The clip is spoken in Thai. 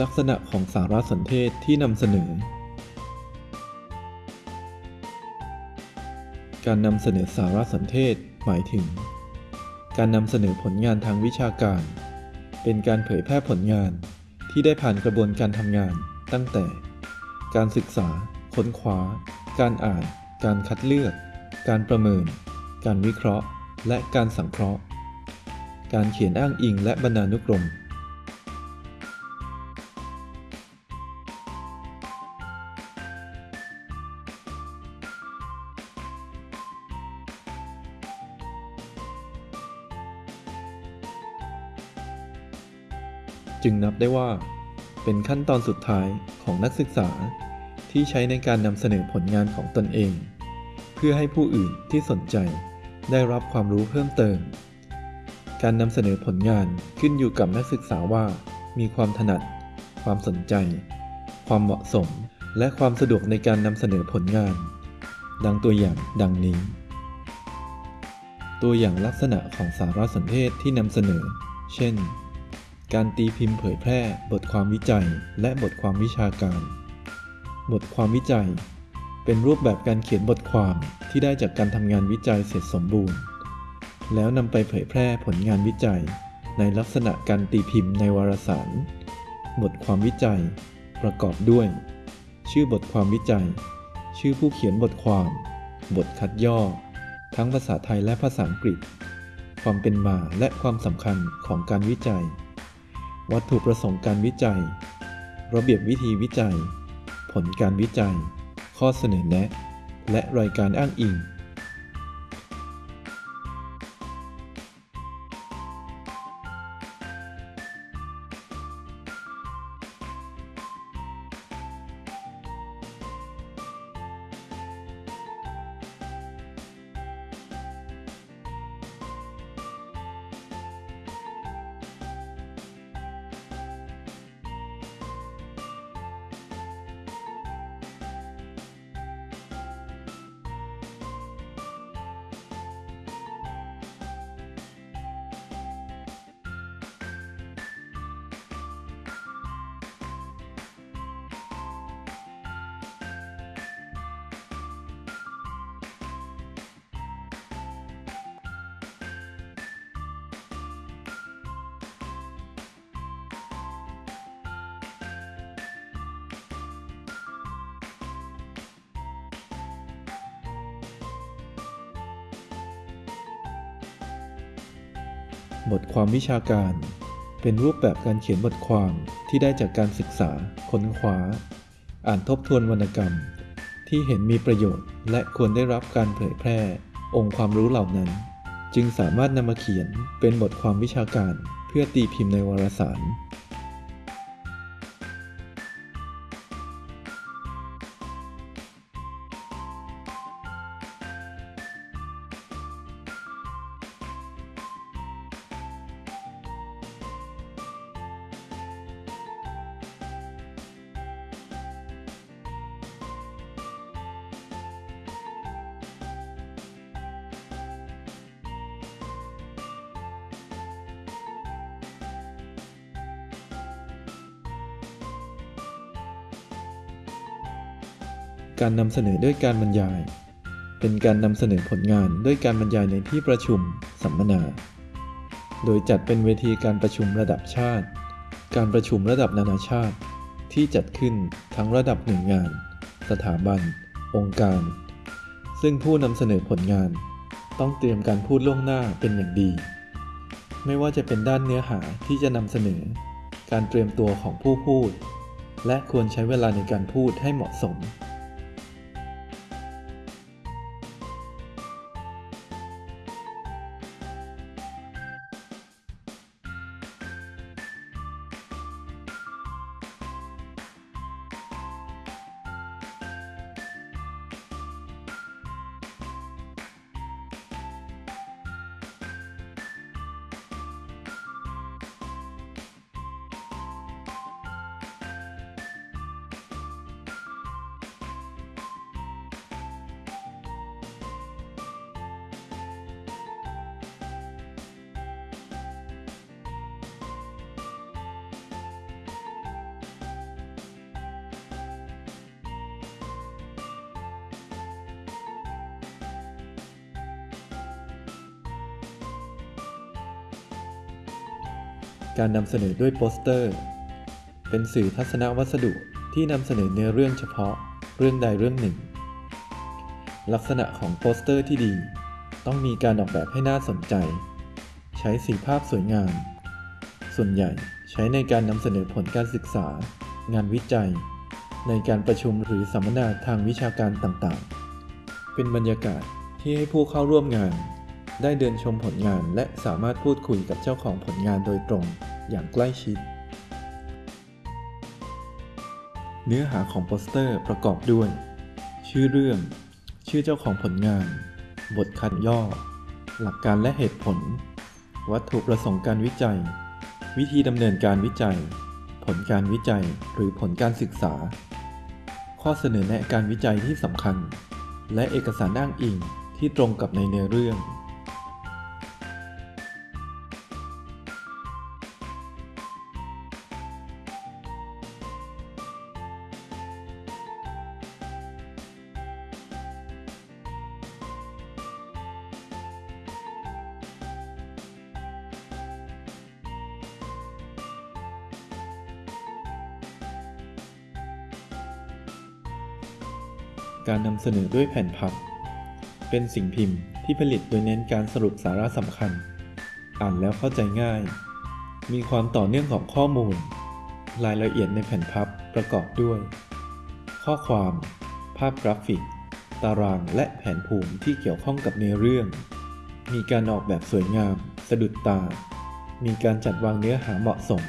ลักษณะของสารสนเทศที่นำเสนอ การนำเสนอสารสนเทศหมายถึง การนำเสนอผลงานทางวิชาการ เป็นการเผยแพร่ผลงานที่ได้ผ่านกระบวนการทำงานตั้งแต่ การศึกษา ค้นคว้า การอ่าน การคัดเลือก การประเมิน การวิเคราะห์ และการสังเคราะห์ การเขียนอ้างอิงและบรรณานุกรม จึงนับได้ว่า เป็นขั้นตอนสุดท้ายของนักศึกษาที่ใช้ในการนำเสนอผลงานของตนเอง เพื่อให้ผู้อื่นที่สนใจได้รับความรู้เพิ่มเติม การนำเสนอผลงานขึ้นอยู่กับนักศึกษาว่า มีความถนัด ความสนใจ ความเหมาะสม และความสะดวกในการนำเสนอผลงาน ดังตัวอย่างดังนี้ ตัวอย่างลักษณะของสารสนเทศที่นำเสนอ เช่น การตีพิมพ์เผยแพร่ บทความวิจัย และบทความวิชาการ บทความวิจัย เป็นรูปแบบการเขียนบทความที่ได้จากการทำงานวิจัยเสร็จสมบูรณ์ แล้วนำไปเผยแพร่ผลงานวิจัย ในลักษณะการตีพิมพ์ในวารสาร บทความวิจัย ประกอบด้วย ชื่อบทความวิจัย ชื่อผู้เขียนบทความ บทคัดย่อ ทั้งภาษาไทยและภาษาอังกฤษ ความเป็นมาและความสำคัญของการวิจัย วัตถุประสงค์การวิจัย ระเบียบวิธีวิจัย ผลการวิจัย ข้อเสนอแนะ และรายการอ้างอิง บทความวิชาการ เป็นรูปแบบการเขียนบทความที่ได้จากการศึกษา ค้นคว้า อ่านทบทวนวรรณกรรม ที่เห็นมีประโยชน์ และควรได้รับการเผยแพร่ องค์ความรู้เหล่านั้น จึงสามารถนำมาเขียนเป็นบทความวิชาการ เพื่อตีพิมพ์ในวารสาร การนำเสนอด้วยการบรรยาย เป็นการนำเสนอผลงานด้วยการบรรยายในที่ประชุมสัมมนา โดยจัดเป็นเวทีการประชุมระดับชาติ การประชุมระดับนานาชาติ ที่จัดขึ้นทั้งระดับหน่วยงาน สถาบัน องค์การ ซึ่งผู้นำเสนอผลงาน ต้องเตรียมการพูดล่วงหน้าเป็นอย่างดี ไม่ว่าจะเป็นด้านเนื้อหาที่จะนำเสนอ การเตรียมตัวของผู้พูด และควรใช้เวลาในการพูดให้เหมาะสม การนำเสนอด้วยโปสเตอร์ เป็นสื่อทัศนวัสดุที่นำเสนอเนื้อเรื่องเฉพาะเรื่องใดเรื่องหนึ่ง ลักษณะของโปสเตอร์ที่ดี ต้องมีการออกแบบให้น่าสนใจ ใช้สีภาพสวยงาม ส่วนใหญ่ใช้ในการนำเสนอผลการศึกษา งานวิจัย ในการประชุมหรือสัมมนาทางวิชาการต่างๆ เป็นบรรยากาศที่ให้ผู้เข้าร่วมงาน ได้เดินชมผลงานและสามารถพูดคุยกับเจ้าของผลงานโดยตรง อย่างใกล้ชิด เนื้อหาของโปสเตอร์ประกอบด้วย ชื่อเรื่อง ชื่อเจ้าของผลงาน บทคัดย่อ หลักการและเหตุผล วัตถุประสงค์การวิจัย วิธีดำเนินการวิจัย ผลการวิจัยหรือผลการศึกษา ข้อเสนอแนะการวิจัยที่สำคัญ และเอกสารอ้างอิงที่ตรงกับในเนื้อเรื่อง การนำเสนอด้วยแผ่นพับ เป็นสิ่งพิมพ์ที่ผลิตโดยเน้นการสรุปสาระสำคัญ อ่านแล้วเข้าใจง่าย มีความต่อเนื่องของข้อมูล รายละเอียดในแผ่นพับประกอบด้วย ข้อความ ภาพกราฟิก ตารางและแผนภูมิที่เกี่ยวข้องกับเนื้อเรื่อง มีการออกแบบสวยงาม สะดุดตา มีการจัดวางเนื้อหาเหมาะสม